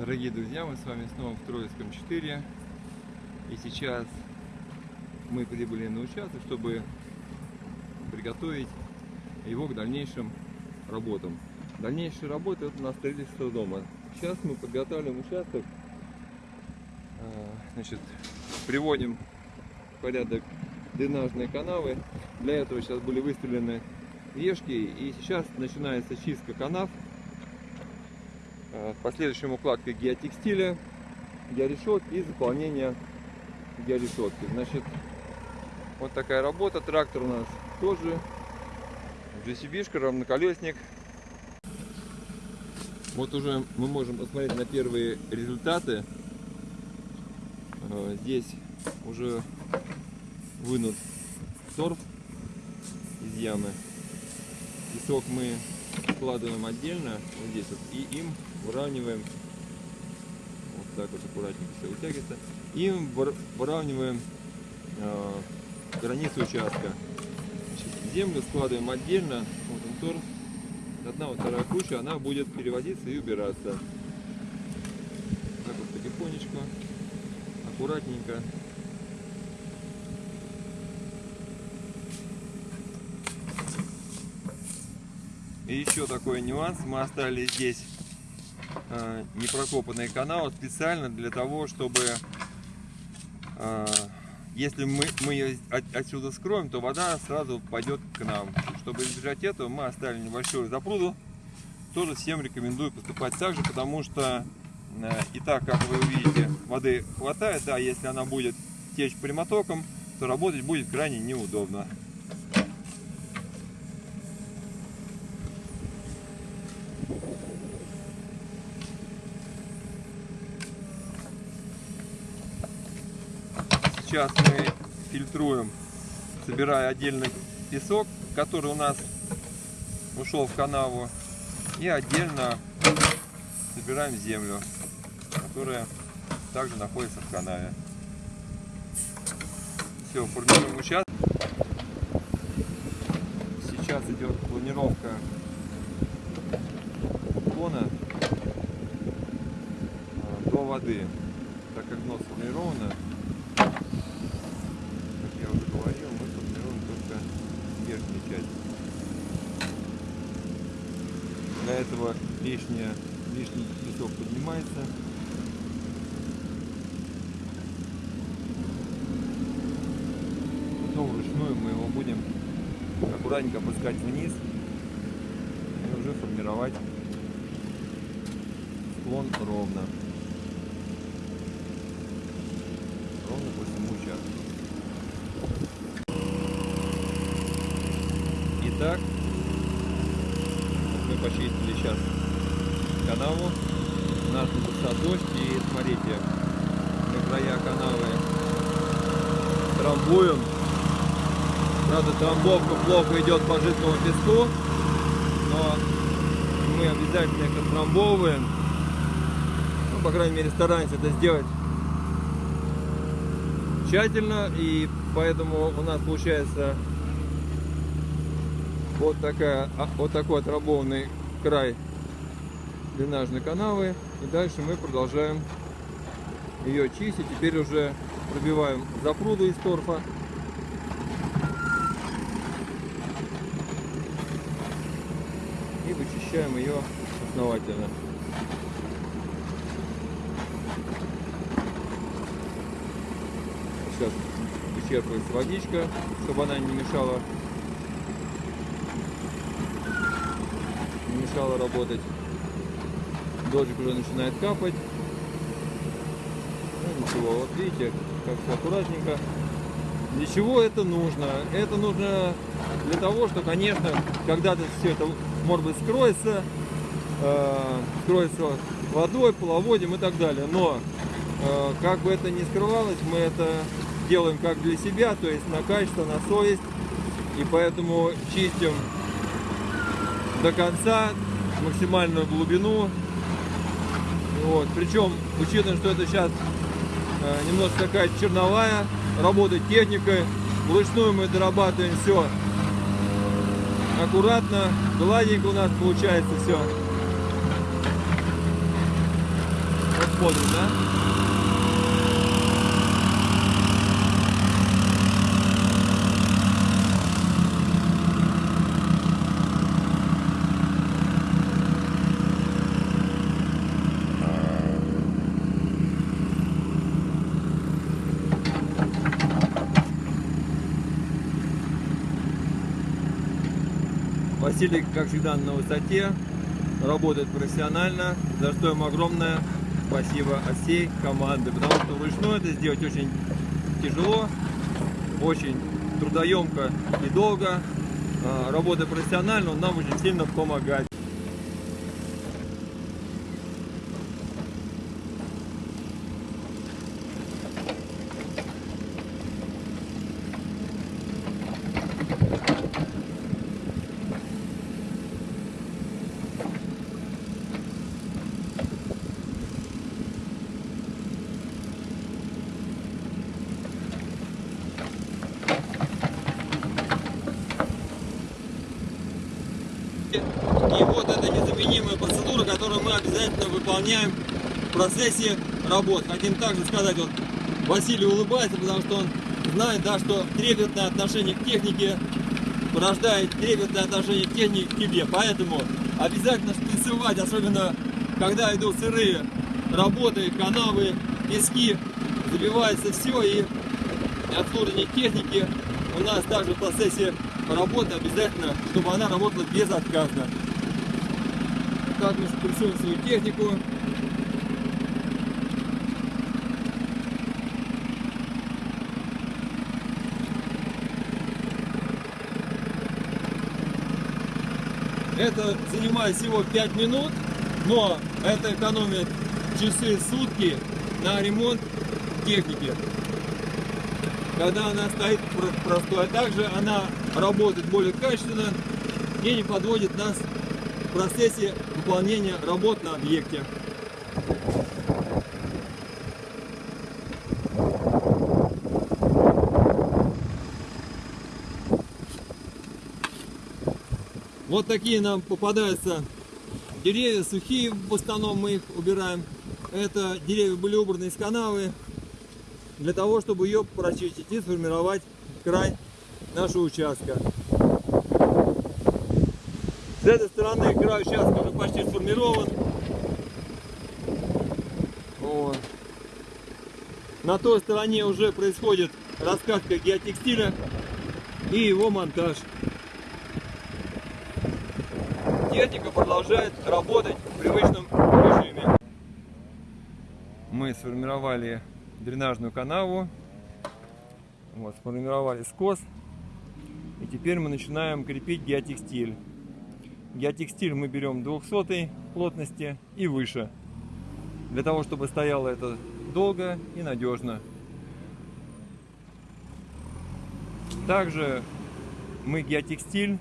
Дорогие друзья, мы с вами снова в Троицком 4. И сейчас мы прибыли на участок, чтобы приготовить его к дальнейшим работам. Дальнейшие работы это на строительство дома. Сейчас мы подготавливаем участок, а, значит, приводим в порядок дренажные канавы. Для этого сейчас были выставлены вешки и сейчас начинается чистка канав Э, последующим укладкой геотекстиля, георешетки и заполнение георешетки. Значит, вот такая работа. Трактор у нас тоже GCB-шка, равноколесник. Вот уже мы можем посмотреть на первые результаты. Э, здесь уже вынут торф из ямы. Песок мы складываем отдельно, вот здесь вот, и им выравниваем, вот так вот аккуратненько все вытягивается, и выравниваем э, границу участка. Землю складываем отдельно, вот он торф, одна вот вторая куча, она будет переводиться и убираться. Так вот потихонечку, аккуратненько. И еще такой нюанс, мы оставили здесь непрокопанные каналы специально для того, чтобы э, если мы, мы ее от, отсюда скроем, то вода сразу пойдет к нам. Чтобы избежать этого, мы оставили небольшую запруду. Тоже всем рекомендую поступать так же, потому что э, и так, как вы увидите, воды хватает. Да, если она будет течь прямотоком, то работать будет крайне неудобно. Сейчас мы фильтруем, собирая отдельный песок, который у нас ушел в канаву, и отдельно собираем землю, которая также находится в канаве. Все, формируем участок. Сейчас идет планировка уклона э, до воды, так как дно сформировано, Для этого лишняя, лишний песок поднимается. Потом вручную мы его будем аккуратненько опускать вниз и уже формировать склон ровно. Ровно по всему участку. Итак, мы почистили сейчас канаву. У начался дождь и смотрите, на края канавы трамбуем. Правда, трамбовка плохо идет по жидкому песку, но мы обязательно их отрамбовываем. Ну, по крайней мере, стараемся это сделать тщательно, и поэтому у нас получается вот, такая, а, вот такой отработанный край дренажной канавы. И дальше мы продолжаем ее чистить. Теперь уже пробиваем запруду из торфа. И вычищаем ее основательно. Сейчас вычерпывается водичка, чтобы она не мешала мешало работать. Дождик уже начинает капать. Ну ничего, вот видите, как все аккуратненько. Для чего это нужно? Это нужно для того, что, конечно, когда-то все это, может быть, скроется, э, скроется водой, половодим и так далее. Но, э, как бы это ни скрывалось, мы это делаем как для себя, то есть на качество, на совесть. И поэтому чистим до конца, максимальную глубину. Вот. Причем, учитывая, что это сейчас э, немножко такая черновая работа техникой, вручную мы дорабатываем все аккуратно, гладенько у нас получается все. Смотрим, да? Василий, как всегда, на высоте, работает профессионально, за что ему огромное спасибо от всей команды, потому что вручную это сделать очень тяжело, очень трудоемко и долго. А, Работая профессионально, он нам очень сильно помогает. И вот это незаменимая процедура, которую мы обязательно выполняем в процессе работ. Хотим также сказать, вот Василий улыбается, потому что он знает, да, что трепетное отношение к технике порождает трепетное отношение к технике к тебе. Поэтому обязательно шприцевать, особенно когда идут сырые работы, канавы, пески, забивается все и обслуживание техники у нас также в процессе работы обязательно, чтобы она работала безотказно. Шприцуем свою технику. Это занимает всего 5 минут, но это экономит часы сутки на ремонт техники. Когда она стоит про- простой, а также она работает более качественно и не подводит нас в процессе выполнения работ на объекте. Вот такие нам попадаются деревья сухие, в основном мы их убираем. Это деревья были убраны из канавы для того, чтобы ее прочистить и сформировать край нашего участка. С этой стороны край участка уже почти сформирован. Вот. На той стороне уже происходит раскатка геотекстиля и его монтаж. Техника продолжает работать в привычном режиме. Мы сформировали дренажную канаву, вот, сформировали скос, и теперь мы начинаем крепить геотекстиль. Геотекстиль мы берем 200 плотности и выше, для того, чтобы стояло это долго и надежно. Также мы геотекстиль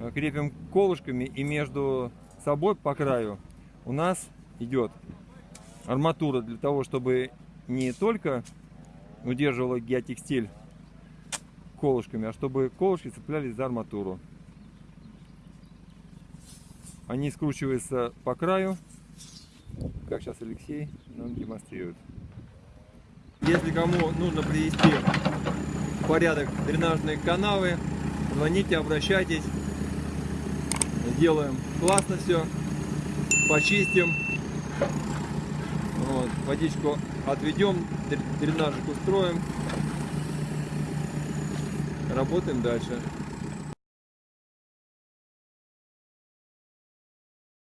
э, крепим колышками и между собой по краю у нас идет арматура для того, чтобы не только удерживала геотекстиль колышками, а чтобы колышки цеплялись за арматуру. Они скручиваются по краю, как сейчас Алексей нам демонстрирует. Если кому нужно привести в порядок дренажные канавы, звоните, обращайтесь. Сделаем классно все, почистим. Вот, водичку отведем, дренажик устроим. Работаем дальше.